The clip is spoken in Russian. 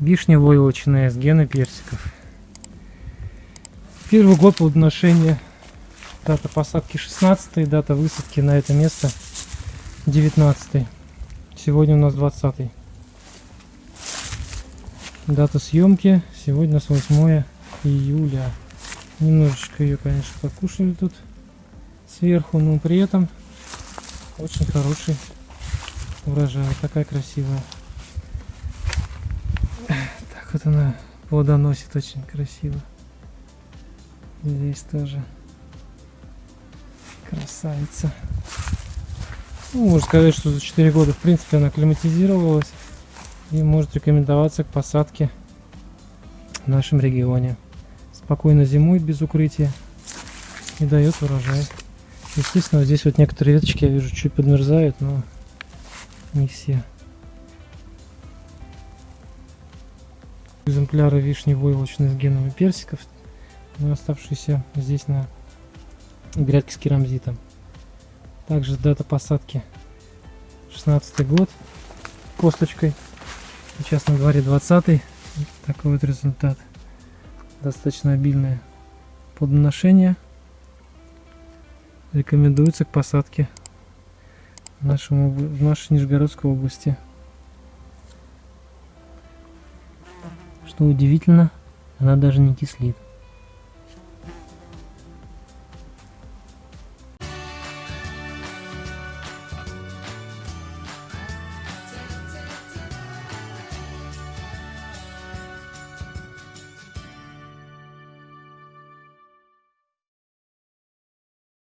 Вишня войлочная с гены персиков. Первый год плодоношения. Дата посадки 16 дата высадки на это место 19 Сегодня у нас 20 Дата съемки сегодня у нас 8 июля. Немножечко ее, конечно, покушали тут сверху, но при этом очень хороший урожай. Такая красивая. Так вот она плодоносит очень красиво. Здесь тоже красавица. Ну, можно сказать, что за 4 года, в принципе, она акклиматизировалась и может рекомендоваться к посадке в нашем регионе. Спокойно зимует без укрытия и дает урожай. Естественно, здесь вот некоторые веточки я вижу чуть подмерзают, но не все. Экземпляры вишни войлочные с генами персиков, но оставшиеся здесь на грядке с керамзитом. Также дата посадки 16 год косточкой. Сейчас на дворе 20 Такой вот результат. Достаточно обильное плодоношение. Рекомендуется к посадке в, нашем, в нашей Нижегородской области. Что удивительно, она даже не кислит.